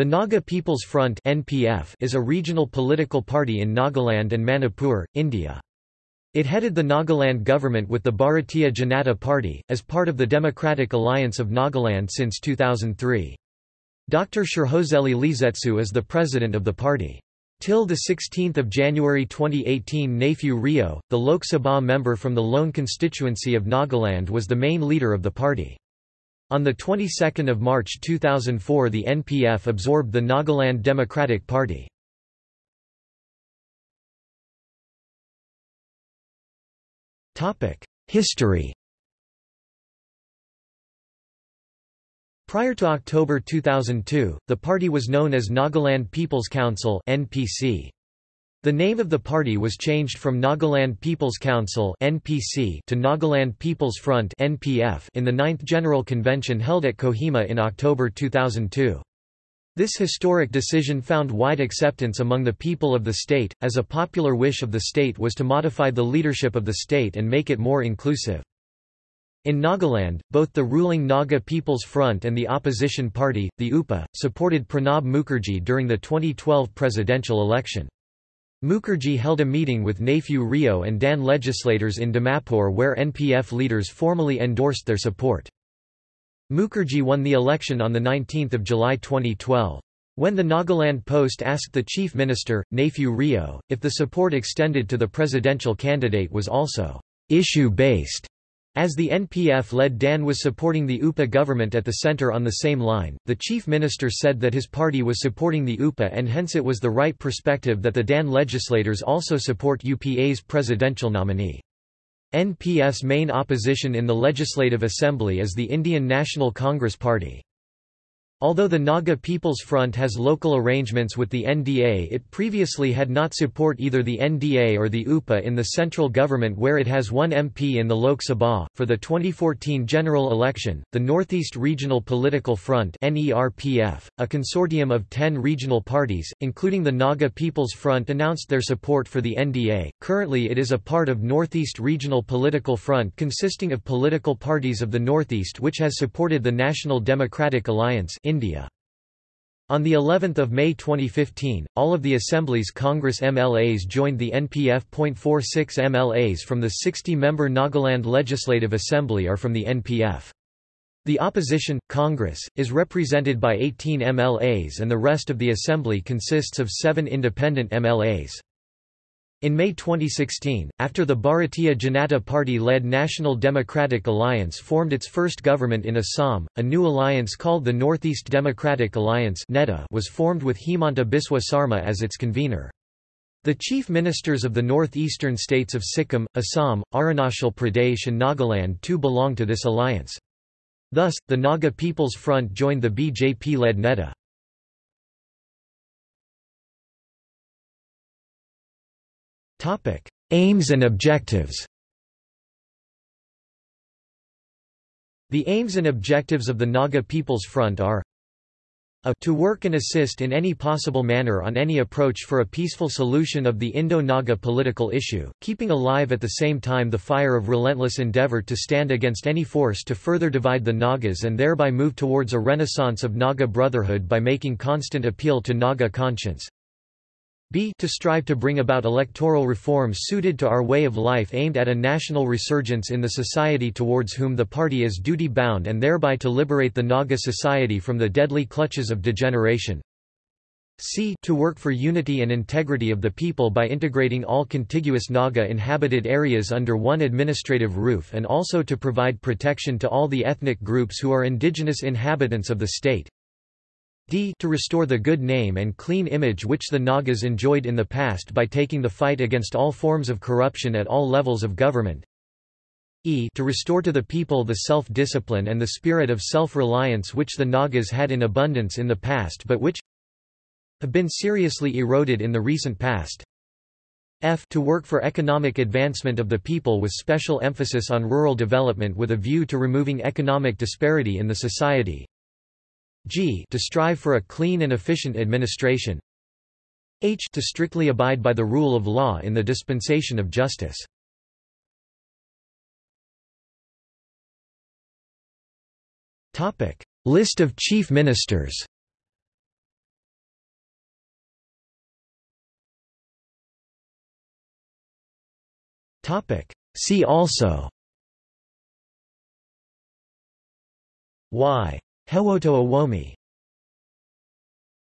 The Naga People's Front (NPF) is a regional political party in Nagaland and Manipur, India. It headed the Nagaland government with the Bharatiya Janata Party, as part of the Democratic Alliance of Nagaland since 2003. Dr. Shurhozelie Liezietsu is the president of the party. Till 16 January 2018 Neiphiu Rio, the Lok Sabha member from the lone constituency of Nagaland was the main leader of the party. On the 22nd of March 2004 the NPF absorbed the Nagaland Democratic Party. History Prior to October 2002, the party was known as Nagaland People's Council (NPC). The name of the party was changed from Nagaland People's Council (NPC) to Nagaland People's Front (NPF) in the 9th General Convention held at Kohima in October 2002. This historic decision found wide acceptance among the people of the state, as a popular wish of the state was to modify the leadership of the state and make it more inclusive. In Nagaland, both the ruling Naga People's Front and the opposition party, the UPA, supported Pranab Mukherjee during the 2012 presidential election. Mukherjee held a meeting with Neiphiu Rio and DAN legislators in Dimapur where NPF leaders formally endorsed their support. Mukherjee won the election on 19 July 2012. When the Nagaland Post asked the chief minister, Neiphiu Rio, if the support extended to the presidential candidate was also issue-based, as the NPF-led DAN was supporting the UPA government at the centre on the same line, the chief minister said that his party was supporting the UPA and hence it was the right perspective that the DAN legislators also support UPA's presidential nominee. NPF's main opposition in the Legislative Assembly is the Indian National Congress Party. Although the Naga People's Front has local arrangements with the NDA it previously had not support either the NDA or the UPA in the central government where it has one MP in the Lok Sabha. For the 2014 general election, the Northeast Regional Political Front NERPF, a consortium of 10 regional parties, including the Naga People's Front announced their support for the NDA. Currently it is a part of Northeast Regional Political Front consisting of political parties of the Northeast which has supported the National Democratic Alliance India. On the 11th of May 2015, all of the Assembly's Congress MLAs joined the NPF. 46 MLAs from the 60-member Nagaland Legislative Assembly are from the NPF. The opposition, Congress, is represented by 18 MLAs and the rest of the Assembly consists of seven independent MLAs. In May 2016, after the Bharatiya Janata Party-led National Democratic Alliance formed its first government in Assam, a new alliance called the Northeast Democratic Alliance was formed with Himanta Biswa Sarma as its convener. The chief ministers of the northeastern states of Sikkim, Assam, Arunachal Pradesh and Nagaland too belong to this alliance. Thus, the Naga People's Front joined the BJP-led NEDA. Topic: Aims and objectives. The aims and objectives of the Naga People's Front are a. To work and assist in any possible manner on any approach for a peaceful solution of the Indo-Naga political issue, keeping alive at the same time the fire of relentless endeavor to stand against any force to further divide the Nagas and thereby move towards a renaissance of Naga brotherhood by making constant appeal to Naga conscience, b to strive to bring about electoral reforms suited to our way of life aimed at a national resurgence in the society towards whom the party is duty-bound and thereby to liberate the Naga society from the deadly clutches of degeneration. c to work for unity and integrity of the people by integrating all contiguous Naga inhabited areas under one administrative roof and also to provide protection to all the ethnic groups who are indigenous inhabitants of the state d to restore the good name and clean image which the Nagas enjoyed in the past by taking the fight against all forms of corruption at all levels of government. E to restore to the people the self-discipline and the spirit of self-reliance which the Nagas had in abundance in the past but which have been seriously eroded in the recent past. F to work for economic advancement of the people with special emphasis on rural development with a view to removing economic disparity in the society G to strive for a clean and efficient administration. H to strictly abide by the rule of law in the dispensation of justice. Topic: List of chief ministers. Topic: See also. Y. Hewoto Awomi